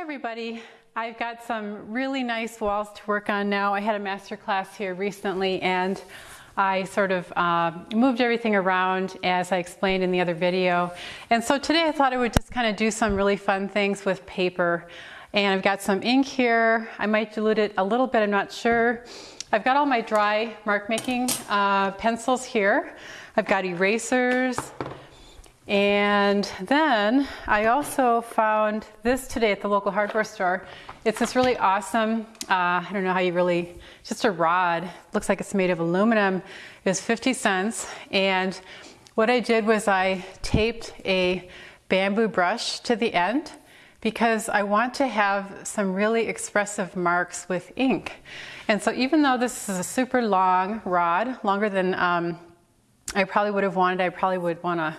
Hi everybody. I've got some really nice walls to work on now. I had a master class here recently and I sort of uh, moved everything around as I explained in the other video. And so today I thought I would just kind of do some really fun things with paper. And I've got some ink here. I might dilute it a little bit, I'm not sure. I've got all my dry mark making uh, pencils here. I've got erasers, and then I also found this today at the local hardware store. It's this really awesome, uh, I don't know how you really, just a rod. Looks like it's made of aluminum. It was 50 cents. And what I did was I taped a bamboo brush to the end because I want to have some really expressive marks with ink. And so even though this is a super long rod, longer than um, I probably would have wanted, I probably would want to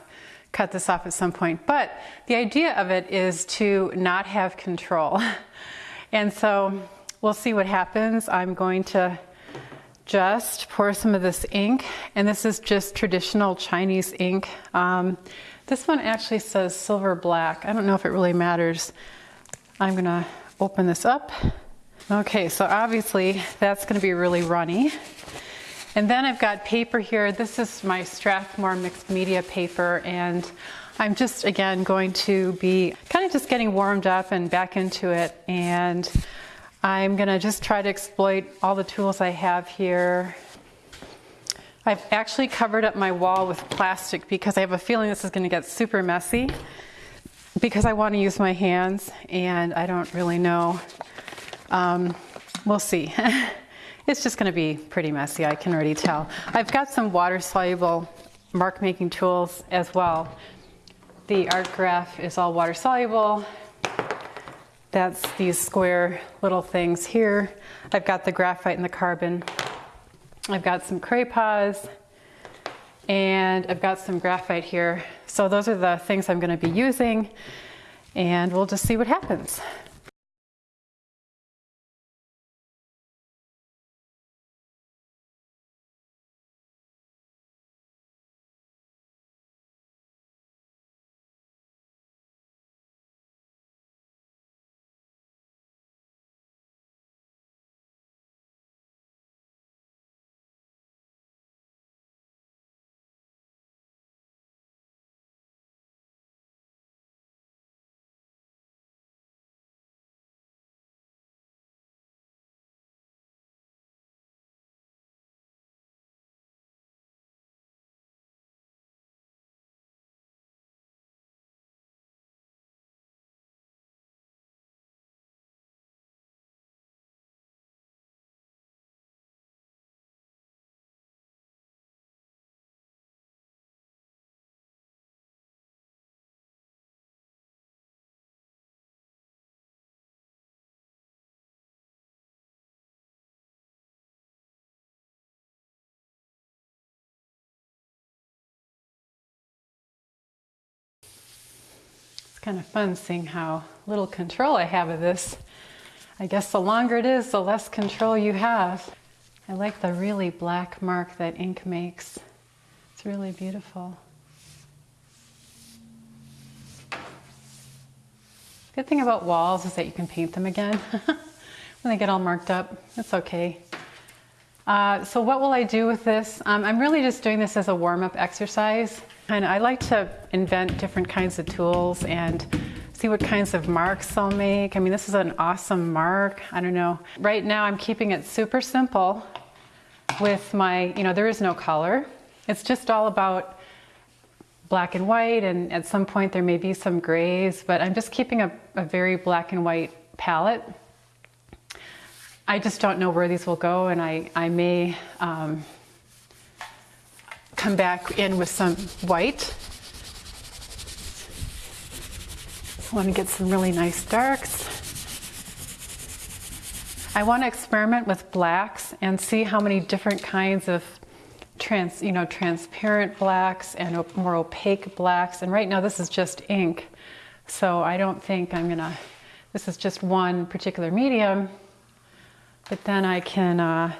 cut this off at some point. But the idea of it is to not have control. And so we'll see what happens. I'm going to just pour some of this ink, and this is just traditional Chinese ink. Um, this one actually says silver black. I don't know if it really matters. I'm gonna open this up. Okay, so obviously that's gonna be really runny. And then I've got paper here. This is my Strathmore mixed media paper and I'm just again going to be kind of just getting warmed up and back into it and I'm gonna just try to exploit all the tools I have here. I've actually covered up my wall with plastic because I have a feeling this is gonna get super messy because I wanna use my hands and I don't really know. Um, we'll see. It's just gonna be pretty messy, I can already tell. I've got some water soluble mark making tools as well. The Artgraf is all water soluble. That's these square little things here. I've got the graphite and the carbon. I've got some Cray-Pas and I've got some graphite here. So those are the things I'm gonna be using and we'll just see what happens. Kind of fun seeing how little control I have of this. I guess the longer it is, the less control you have. I like the really black mark that ink makes. It's really beautiful. Good thing about walls is that you can paint them again when they get all marked up. It's okay. Uh, so what will I do with this? Um, I'm really just doing this as a warm-up exercise. And I like to invent different kinds of tools and see what kinds of marks I'll make. I mean, this is an awesome mark. I don't know. Right now I'm keeping it super simple with my, you know, there is no color. It's just all about black and white and at some point there may be some grays, but I'm just keeping a, a very black and white palette. I just don't know where these will go and I, I may um, come back in with some white. I want to get some really nice darks. I want to experiment with blacks and see how many different kinds of trans, you know, transparent blacks and more opaque blacks. And right now this is just ink. So I don't think I'm gonna, this is just one particular medium, but then I can uh,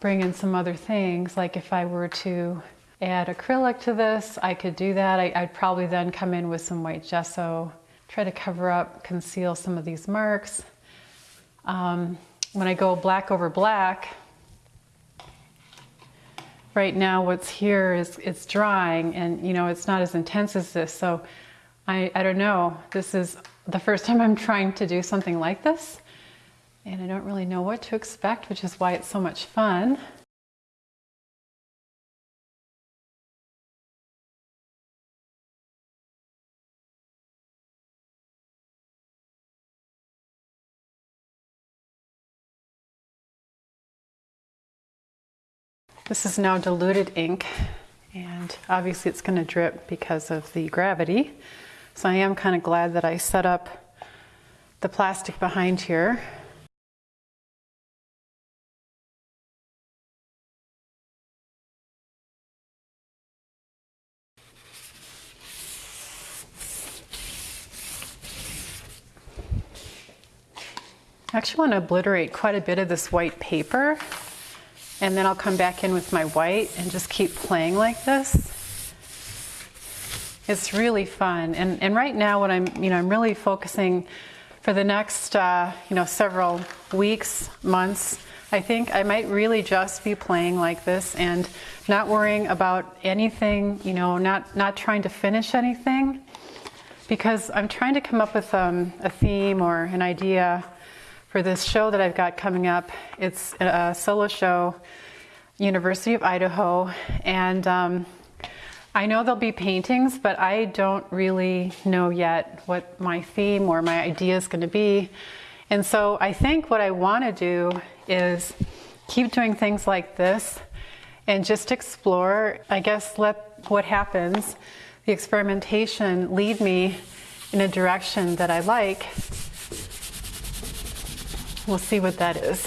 bring in some other things. Like if I were to add acrylic to this, I could do that. I, would probably then come in with some white gesso, try to cover up, conceal some of these marks. Um, when I go black over black, right now what's here is it's drying and you know it's not as intense as this so I, I don't know this is the first time I'm trying to do something like this and I don't really know what to expect which is why it's so much fun This is now diluted ink and obviously it's going to drip because of the gravity. So I am kind of glad that I set up the plastic behind here. I actually want to obliterate quite a bit of this white paper and then I'll come back in with my white and just keep playing like this. It's really fun. And, and right now what I'm, you know, I'm really focusing for the next, uh, you know, several weeks, months, I think I might really just be playing like this and not worrying about anything, you know, not, not trying to finish anything because I'm trying to come up with um, a theme or an idea for this show that I've got coming up. It's a solo show, University of Idaho, and um, I know there'll be paintings, but I don't really know yet what my theme or my idea is going to be. And so I think what I want to do is keep doing things like this and just explore, I guess, let what happens, the experimentation, lead me in a direction that I like We'll see what that is.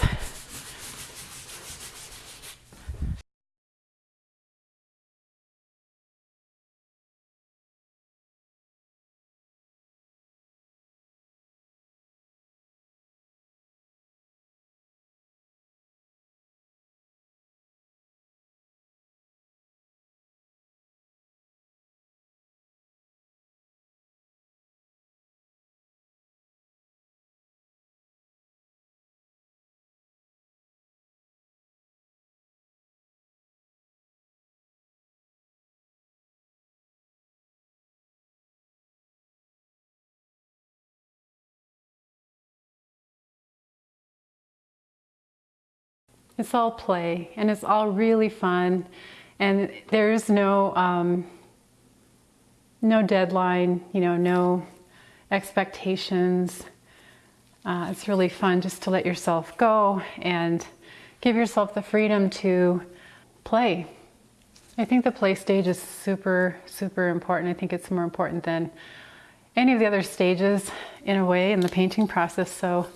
It's all play and it's all really fun and there's no um, no deadline, you know, no expectations. Uh, it's really fun just to let yourself go and give yourself the freedom to play. I think the play stage is super, super important. I think it's more important than any of the other stages in a way in the painting process. So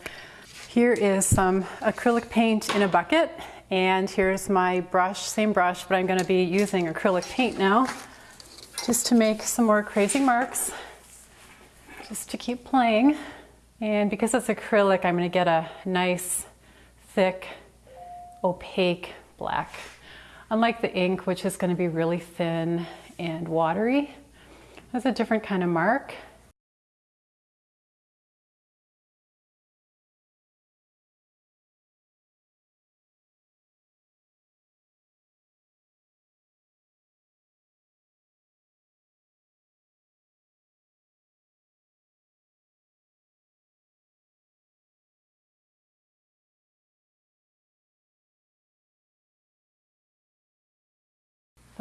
here is some acrylic paint in a bucket and here's my brush, same brush, but I'm gonna be using acrylic paint now just to make some more crazy marks, just to keep playing. And because it's acrylic, I'm gonna get a nice, thick, opaque black. Unlike the ink, which is gonna be really thin and watery, that's a different kind of mark.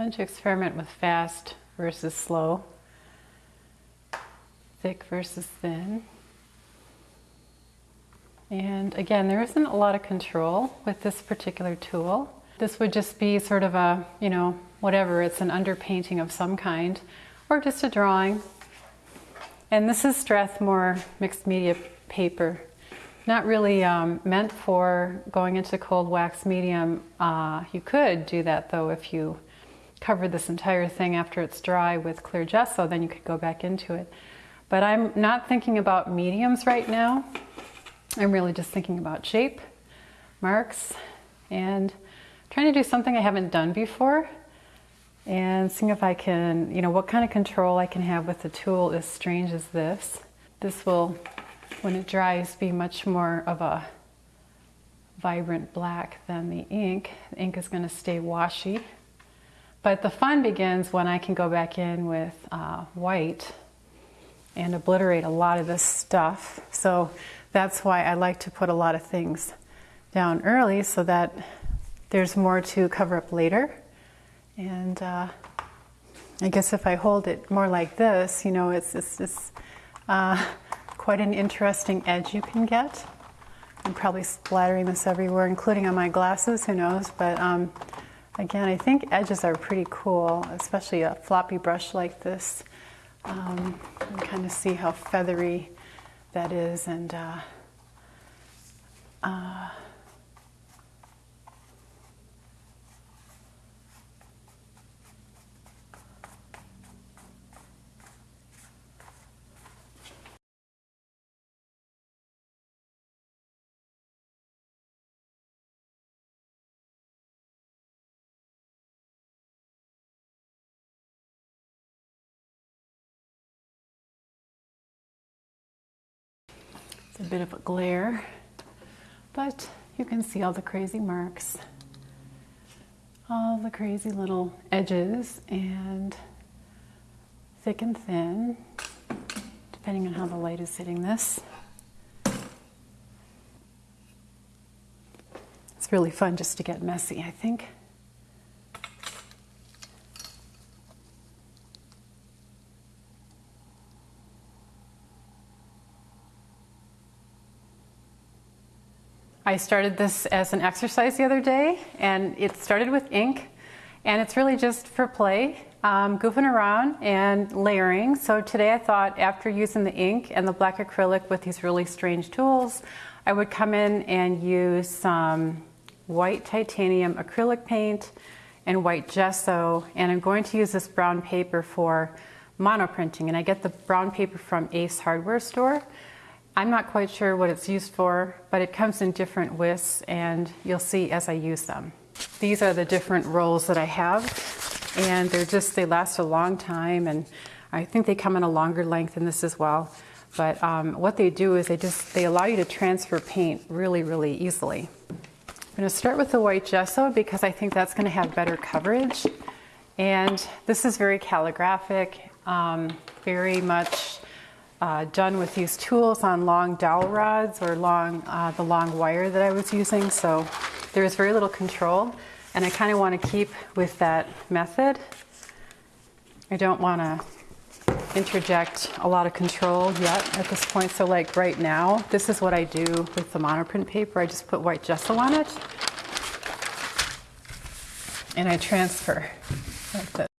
Fun to experiment with fast versus slow, thick versus thin. And again, there isn't a lot of control with this particular tool. This would just be sort of a, you know, whatever, it's an underpainting of some kind, or just a drawing. And this is Strathmore mixed media paper. Not really um, meant for going into cold wax medium. Uh, you could do that though if you cover this entire thing after it's dry with clear gesso, then you could go back into it. But I'm not thinking about mediums right now. I'm really just thinking about shape, marks, and trying to do something I haven't done before and seeing if I can, you know, what kind of control I can have with a tool as strange as this. this will, when it dries, be much more of a vibrant black than the ink. The ink is going to stay washy. But the fun begins when I can go back in with uh, white and obliterate a lot of this stuff. So that's why I like to put a lot of things down early so that there's more to cover up later. And uh, I guess if I hold it more like this, you know, it's, it's, it's uh, quite an interesting edge you can get. I'm probably splattering this everywhere, including on my glasses, who knows. But um, again, I think edges are pretty cool, especially a floppy brush like this. Um, you kind of see how feathery that is and uh, uh, a bit of a glare, but you can see all the crazy marks, all the crazy little edges and thick and thin, depending on how the light is hitting this. It's really fun just to get messy, I think. I started this as an exercise the other day, and it started with ink, and it's really just for play, um, goofing around and layering. So today I thought after using the ink and the black acrylic with these really strange tools, I would come in and use some white titanium acrylic paint and white gesso, and I'm going to use this brown paper for monoprinting, and I get the brown paper from Ace Hardware Store. I'm not quite sure what it's used for, but it comes in different widths and you'll see as I use them. These are the different rolls that I have and they're just, they last a long time and I think they come in a longer length than this as well. But um, what they do is they just, they allow you to transfer paint really, really easily. I'm gonna start with the white gesso because I think that's gonna have better coverage. And this is very calligraphic, um, very much uh, done with these tools on long dowel rods or long, uh, the long wire that I was using. So there is very little control and I kind of want to keep with that method. I don't want to interject a lot of control yet at this point. So like right now, this is what I do with the monoprint paper. I just put white gesso on it and I transfer like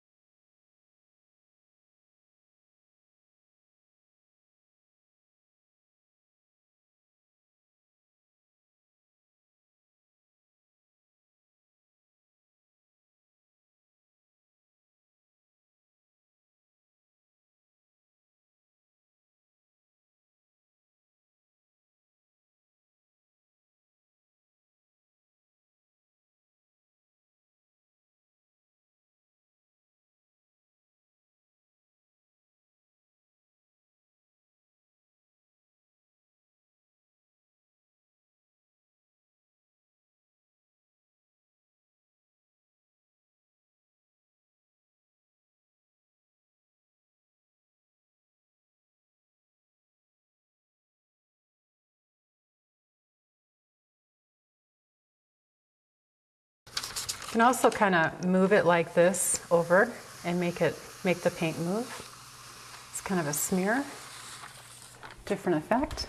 You can also kind of move it like this over and make it make the paint move. It's kind of a smear, different effect.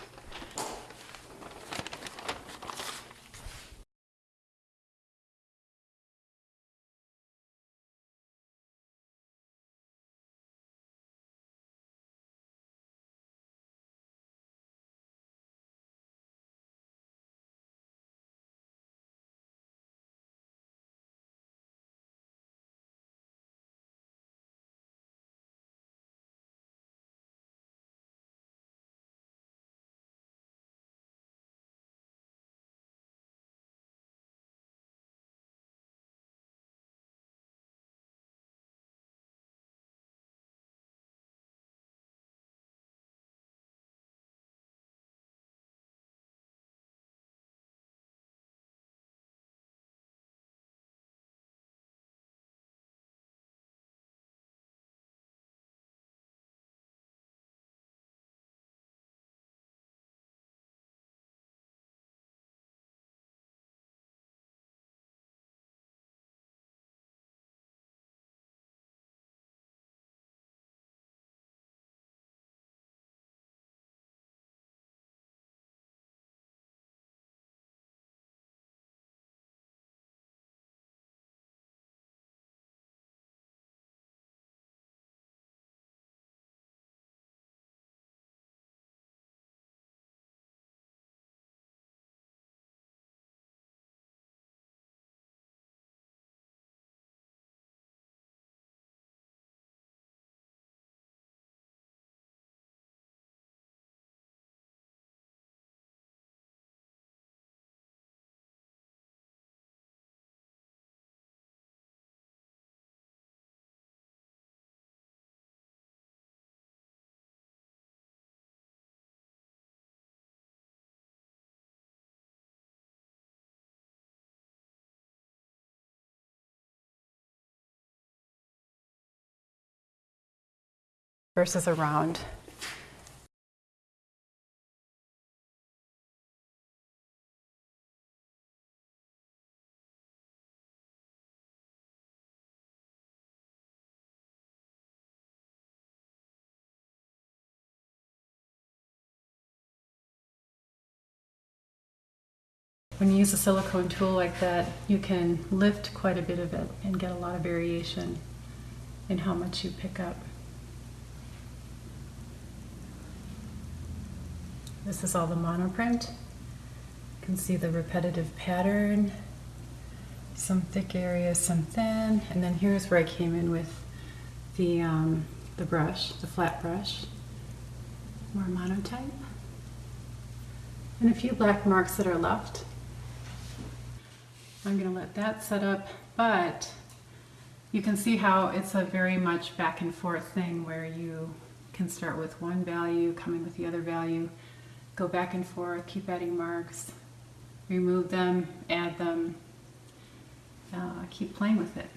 Versus around. When you use a silicone tool like that, you can lift quite a bit of it and get a lot of variation in how much you pick up. This is all the monoprint. You can see the repetitive pattern, some thick areas, some thin, and then here's where I came in with the, um, the brush, the flat brush, more monotype, and a few black marks that are left. I'm gonna let that set up, but you can see how it's a very much back and forth thing where you can start with one value, coming with the other value, go back and forth, keep adding marks, remove them, add them, uh, keep playing with it.